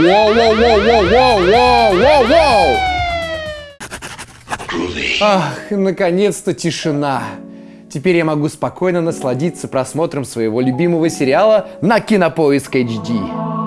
Воу, воу, воу, воу, воу, воу, воу! Ах, наконец-то тишина. Теперь я могу спокойно насладиться просмотром своего любимого сериала на Кинопоиск HD.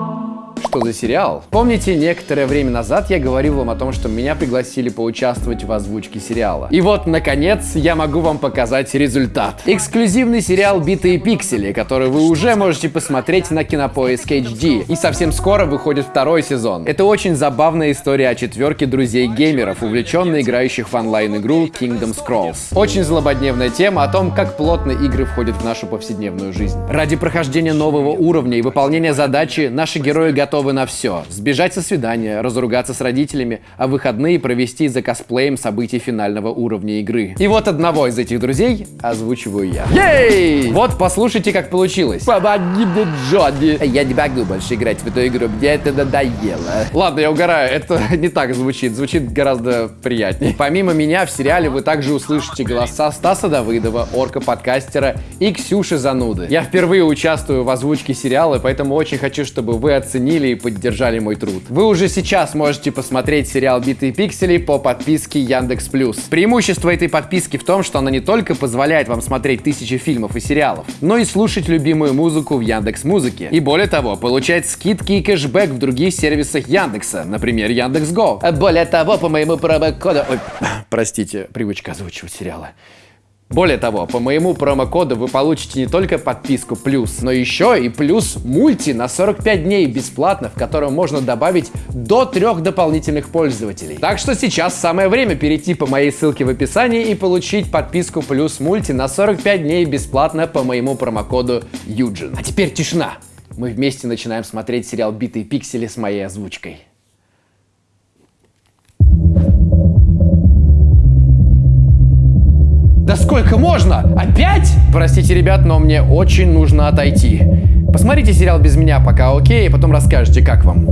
Что за сериал? Помните, некоторое время назад я говорил вам о том, что меня пригласили поучаствовать в озвучке сериала. И вот, наконец, я могу вам показать результат. Эксклюзивный сериал «Битые пиксели», который вы уже можете посмотреть на Кинопоиск HD. И совсем скоро выходит второй сезон. Это очень забавная история о четверке друзей-геймеров, увлеченно играющих в онлайн-игру Kingdom Scrolls. Очень злободневная тема о том, как плотно игры входят в нашу повседневную жизнь. Ради прохождения нового уровня и выполнения задачи наши герои готовы готовы на все. Сбежать со свидания, разругаться с родителями, а выходные провести за косплеем событий финального уровня игры. И вот одного из этих друзей озвучиваю я. Ей! Вот послушайте, как получилось. Помоги мне, Джонни. Я не могу больше играть в эту игру, мне это надоело. Ладно, я угораю, это не так звучит, звучит гораздо приятнее. Помимо меня в сериале вы также услышите голоса Стаса Давыдова, орка-подкастера и Ксюши Зануды. Я впервые участвую в озвучке сериала, поэтому очень хочу, чтобы вы оценили и поддержали мой труд. Вы уже сейчас можете посмотреть сериал «Битые пиксели» по подписке Яндекс Плюс. Преимущество этой подписки в том, что она не только позволяет вам смотреть тысячи фильмов и сериалов, но и слушать любимую музыку в Яндекс Музыке. И более того, получать скидки и кэшбэк в других сервисах Яндекса, например, Яндекс Го. Более того, по моему промокоду... Ой, простите, привычка озвучивать сериалы. Более того, по моему промокоду вы получите не только подписку плюс, но еще и плюс мульти на 45 дней бесплатно, в котором можно добавить до трех дополнительных пользователей. Так что сейчас самое время перейти по моей ссылке в описании и получить подписку плюс мульти на 45 дней бесплатно по моему промокоду Юджин. А теперь тишина. Мы вместе начинаем смотреть сериал «Битые пиксели» с моей озвучкой. Да сколько можно? Опять? Простите, ребят, но мне очень нужно отойти. Посмотрите сериал без меня пока, окей? И потом расскажете, как вам.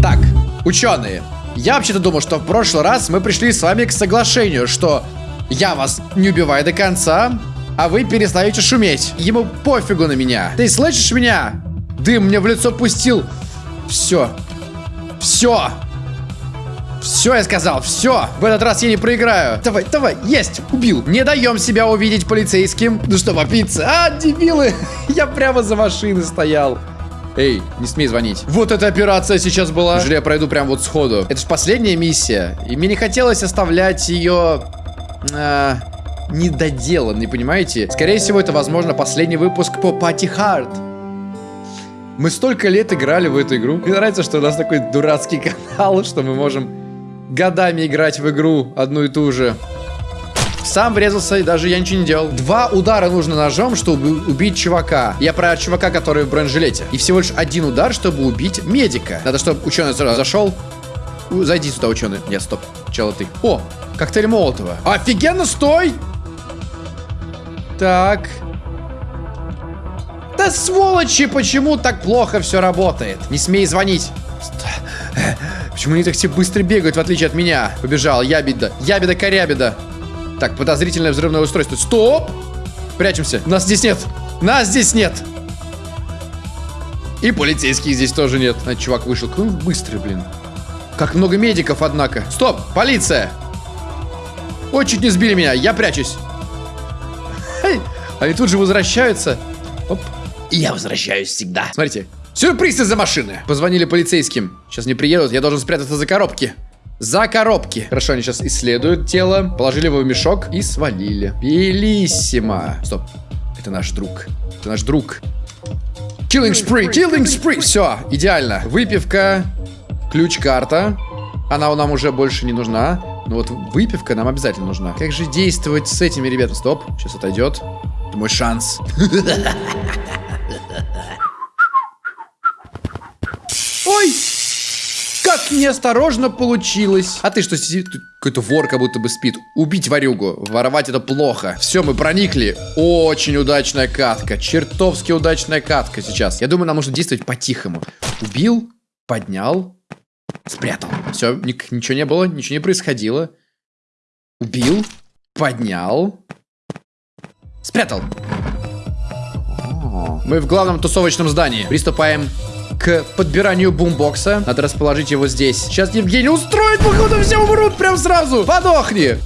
Так, ученые. Я вообще-то думал, что в прошлый раз мы пришли с вами к соглашению, что я вас не убиваю до конца, а вы перестаете шуметь. Ему пофигу на меня. Ты слышишь меня? Дым мне в лицо пустил. Все. Все. Все, я сказал, все. В этот раз я не проиграю. Давай, давай, есть, убил. Не даем себя увидеть полицейским. Ну что, попиться? А, дебилы. Я прямо за машиной стоял. Эй, не смей звонить. Вот эта операция сейчас была. Неужели я пройду прям вот сходу? Это же последняя миссия. И мне не хотелось оставлять ее... Э, недоделанной, понимаете? Скорее всего, это, возможно, последний выпуск по Пати Хард. Мы столько лет играли в эту игру. Мне нравится, что у нас такой дурацкий канал, что мы можем годами играть в игру одну и ту же. Сам врезался, и даже я ничего не делал. Два удара нужно ножом, чтобы убить чувака. Я про чувака, который в бронежилете. И всего лишь один удар, чтобы убить медика. Надо, чтобы ученый сразу зашел. Зайди сюда, ученый. Нет, стоп. Чела ты. О, коктейль Молотова. Офигенно, стой! Так. Да сволочи, почему так плохо все работает? Не смей звонить. Почему они так все быстро бегают, в отличие от меня? Побежал, ябеда, ябеда, корябеда. Так, подозрительное взрывное устройство. Стоп! Прячемся. Нас здесь нет. Нас здесь нет. И полицейских здесь тоже нет. А, чувак вышел. Какой он быстрый, блин. Как много медиков, однако. Стоп! Полиция! Ой, чуть не сбили меня. Я прячусь. Они тут же возвращаются. Оп. И я возвращаюсь всегда. Смотрите, Сюрприз из-за машины. Позвонили полицейским. Сейчас не приедут, я должен спрятаться за коробки. За коробки. Хорошо, они сейчас исследуют тело, положили его в мешок и свалили. Белиссимо. Стоп. Это наш друг. Это наш друг. Killing spree, killing spree. Все, идеально. Выпивка, ключ-карта. Она нам уже больше не нужна. Но вот выпивка нам обязательно нужна. Как же действовать с этими ребятами? Стоп, сейчас отойдет. Это мой шанс. Неосторожно получилось. А ты что, сидит? Какой-то вор как будто бы спит. Убить варюгу. Воровать это плохо. Все, мы проникли. Очень удачная катка. Чертовски удачная катка сейчас. Я думаю, нам нужно действовать по-тихому. Убил, поднял, спрятал. Все, ничего не было, ничего не происходило. Убил, поднял, спрятал. Мы в главном тусовочном здании. Приступаем к подбиранию бумбокса. Надо расположить его здесь. Сейчас Евгений устроит, походу все умрут прям сразу. Подохни.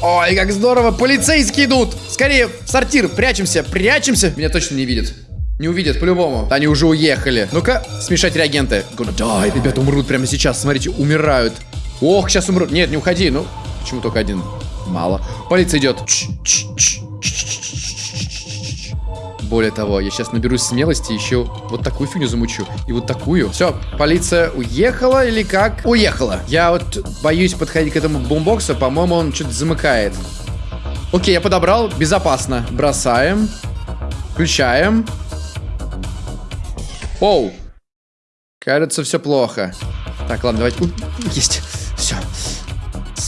Ой, как здорово, полицейские идут. Скорее, в сортир, прячемся, прячемся. Меня точно не видят. Не увидят, по-любому. Они уже уехали. Ну-ка, смешать реагенты. Дай, ребята умрут прямо сейчас. Смотрите, умирают. Ох, сейчас умрут. Нет, не уходи. Ну, почему только один? Мало. Полиция идет. Более того, я сейчас наберусь смелости, еще вот такую фигню замучу. И вот такую. Все, полиция уехала или как? Уехала. Я вот боюсь подходить к этому бомбоксу. По-моему, он что-то замыкает. Окей, я подобрал. Безопасно. Бросаем. Включаем. Оу. Кажется, все плохо. Так, ладно, давайте. Есть.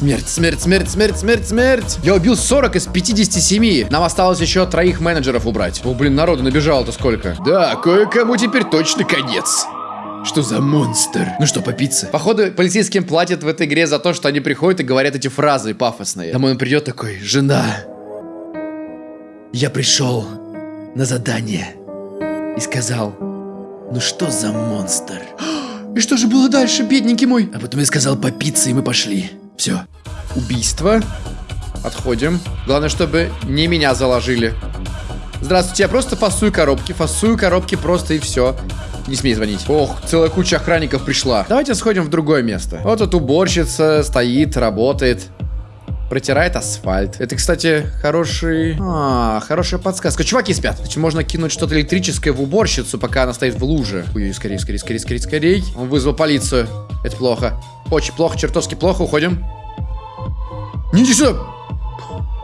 Смерть, смерть, смерть, смерть, смерть, смерть. Я убил 40 из 57. Нам осталось еще троих менеджеров убрать. О, блин, народу набежало-то сколько. Да, кое-кому теперь точно конец. Что за монстр? Ну что, попиться? Походу, полицейским платят в этой игре за то, что они приходят и говорят эти фразы пафосные. Домой он придет такой, жена, я пришел на задание и сказал, ну что за монстр? И что же было дальше, бедненький мой? А потом я сказал попиться, и мы пошли. Все. Убийство. Отходим. Главное, чтобы не меня заложили. Здравствуйте, я просто фасую коробки. Фасую коробки просто и все. Не смей звонить. Ох, целая куча охранников пришла. Давайте сходим в другое место. Вот тут уборщица стоит, работает протирает асфальт. Это, кстати, хороший... А, хорошая подсказка. Чуваки спят. Значит, можно кинуть что-то электрическое в уборщицу, пока она стоит в луже. Ой, скорее, скорее, скорее, скорее, скорее. Он вызвал полицию. Это плохо. Очень плохо, чертовски плохо. Уходим. Не иди сюда!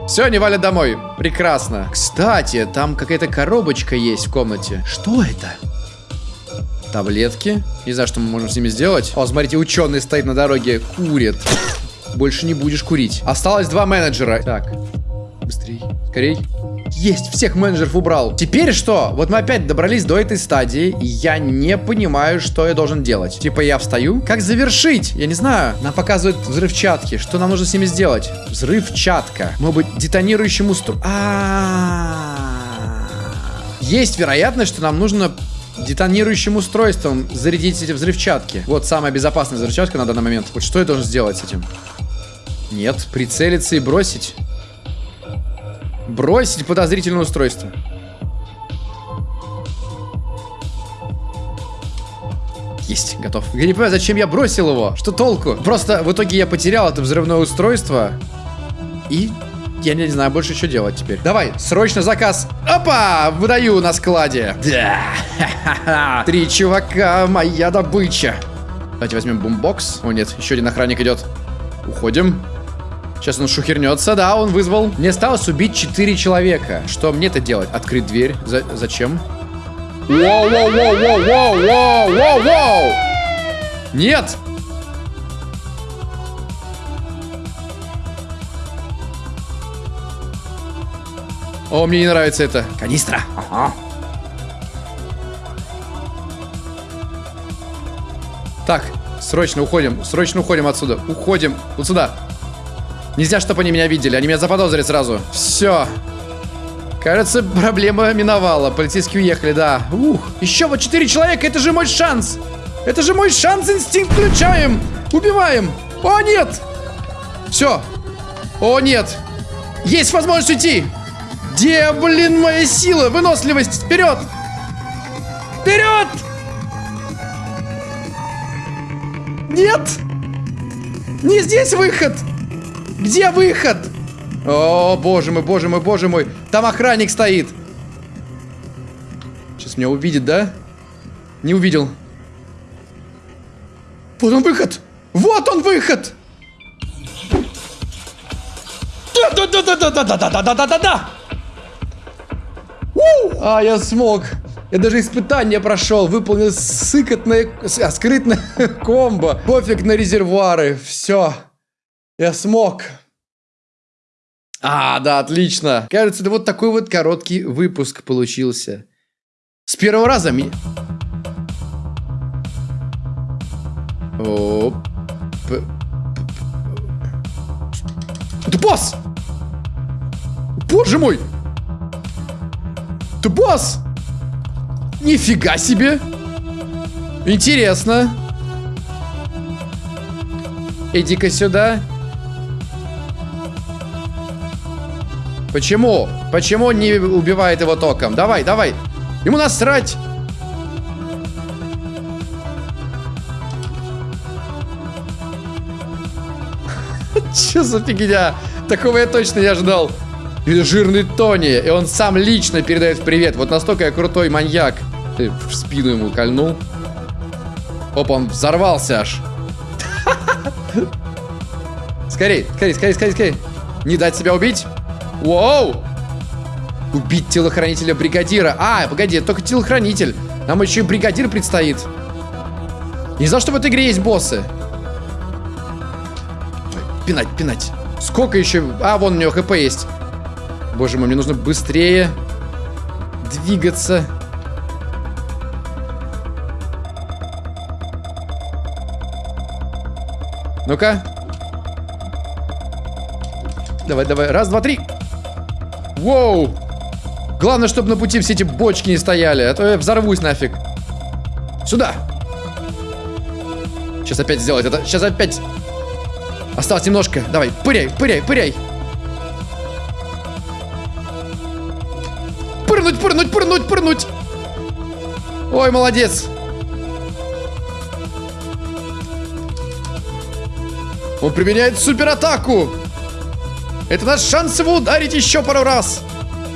Все, они валят домой. Прекрасно. Кстати, там какая-то коробочка есть в комнате. Что это? Таблетки. Не знаю, что мы можем с ними сделать. О, смотрите, ученый стоит на дороге, курит больше не будешь курить. Осталось два менеджера. Так, быстрей, скорей. Есть, всех менеджеров убрал. Теперь что? Вот мы опять добрались до этой стадии, и я не понимаю, что я должен делать. Типа я встаю? Как завершить? Я не знаю. Нам показывают взрывчатки. Что нам нужно с ними сделать? Взрывчатка. Может быть, детонирующим устройством. А, Есть вероятность, что нам нужно детонирующим устройством зарядить эти взрывчатки. Вот самая безопасная взрывчатка на данный момент. Вот что я должен сделать с этим? Нет, прицелиться и бросить. Бросить подозрительное устройство. Есть, готов. Я не понимаю, зачем я бросил его. Что толку? Просто в итоге я потерял это взрывное устройство. И я не знаю больше, что делать теперь. Давай, срочно заказ. Опа! Выдаю на складе. Да. Три чувака, моя добыча. Давайте возьмем бумбокс. О, нет, еще один охранник идет. Уходим. Сейчас он шухернется, да, он вызвал. Мне осталось убить 4 человека. Что мне-то делать? Открыть дверь? За зачем? Воу, воу, воу, воу, воу, воу, воу, воу! Нет! О, мне не нравится это. Канистра. Ага. Так, срочно уходим. Срочно уходим отсюда. Уходим. Вот сюда. Нельзя, чтобы они меня видели. Они меня заподозрят сразу. Все. Кажется, проблема миновала. Полицейские уехали, да. Ух, еще вот четыре человека. Это же мой шанс. Это же мой шанс. Инстинкт включаем. Убиваем. О, нет. Все. О, нет. Есть возможность уйти. Где, блин, моя сила? Выносливость. Вперед. Вперед. Нет. Не здесь выход. Где выход? О, боже мой, боже мой, боже мой. Там охранник стоит. Сейчас меня увидит, да? Не увидел. Вот он выход. Вот он выход. Да-да-да-да-да-да-да-да-да-да-да! А, я смог. Я даже испытание прошел, выполнил сыкотное, а, скрытное комбо. Пофиг на резервуары, все. Я смог. А, да, отлично. Кажется, это вот такой вот короткий выпуск получился. С первого раза ми... Оп. Это босс! Боже мой! Ты босс! Нифига себе! Интересно. Иди-ка сюда. Почему? Почему не убивает его током? Давай, давай. Ему насрать. Че за фигня? Такого я точно не ожидал. Это жирный Тони, и он сам лично передает привет. Вот настолько я крутой маньяк. Ты в спину ему кольнул. Оп, он взорвался аж. Скорей, скорей, скорей, скорей, скорей. Не дать себя убить. Воу! Убить телохранителя бригадира. А, погоди, только телохранитель. Нам еще и бригадир предстоит. Не знал, что в этой игре есть боссы. Пинать, пинать. Сколько еще... А, вон у него хп есть. Боже мой, мне нужно быстрее двигаться. Ну-ка. Давай, давай. Раз, два, три. Воу. Главное, чтобы на пути все эти бочки не стояли, а то я взорвусь нафиг. Сюда. Сейчас опять сделать это. Сейчас опять Осталось немножко. Давай, пыряй, пыряй, пыряй. Пырнуть, пырнуть, пырнуть, пырнуть. Ой, молодец. Он применяет суператаку. Это наш шанс его ударить еще пару раз.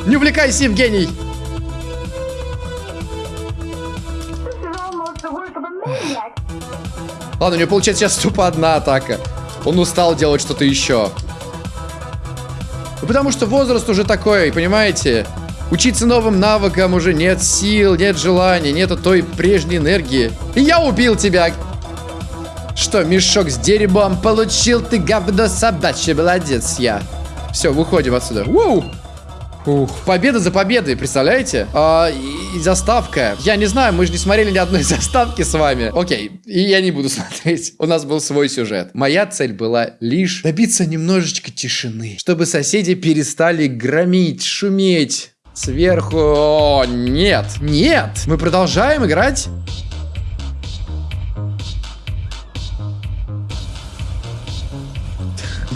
Не увлекайся, Евгений. Ладно, у него получается сейчас тупо одна атака. Он устал делать что-то еще. Ну, потому что возраст уже такой, понимаете? Учиться новым навыкам уже нет сил, нет желания, нету той прежней энергии. И я убил тебя! Что, мешок с дерьмом получил ты, говно собачье, молодец я. Все, выходим отсюда. Воу! Ух, победа за победой, представляете? А, и, и заставка. Я не знаю, мы же не смотрели ни одной заставки с вами. Окей, и я не буду смотреть. У нас был свой сюжет. Моя цель была лишь добиться немножечко тишины, чтобы соседи перестали громить, шуметь. Сверху... О, нет, нет. Мы продолжаем играть.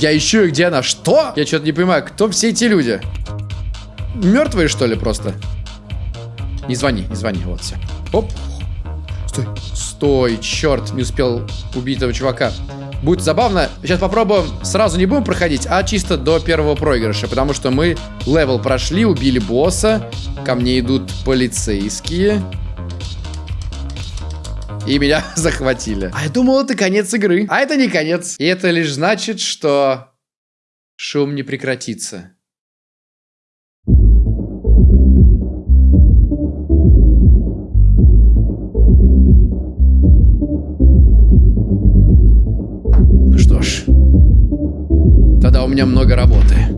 Я ищу, где она. Что? Я что-то не понимаю, кто все эти люди? мертвые, что ли, просто? Не звони, не звони, вот все. Оп. Стой, стой, черт, не успел убить этого чувака. Будет забавно. Сейчас попробуем, сразу не будем проходить, а чисто до первого проигрыша, потому что мы level прошли, убили босса, ко мне идут полицейские. И меня захватили. А я думал, это конец игры. А это не конец. И это лишь значит, что шум не прекратится. у меня много работы.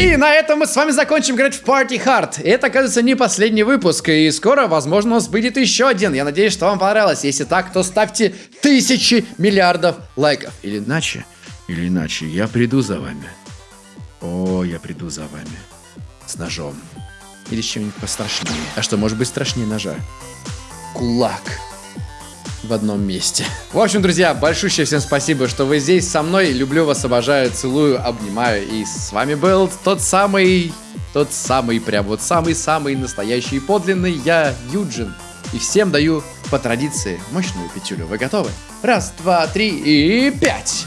И на этом мы с вами закончим играть в Party Hard. Это, оказывается, не последний выпуск, и скоро, возможно, у нас будет еще один. Я надеюсь, что вам понравилось. Если так, то ставьте тысячи миллиардов лайков. Или иначе, или иначе, я приду за вами. О, я приду за вами. С ножом. Или с чем-нибудь пострашнее. А что, может быть страшнее ножа? Кулак в одном месте. В общем, друзья, большущее всем спасибо, что вы здесь со мной. Люблю вас, обожаю, целую, обнимаю. И с вами был тот самый, тот самый, прям вот самый-самый настоящий подлинный я, Юджин. И всем даю по традиции мощную пятюлю. Вы готовы? Раз, два, три и пять!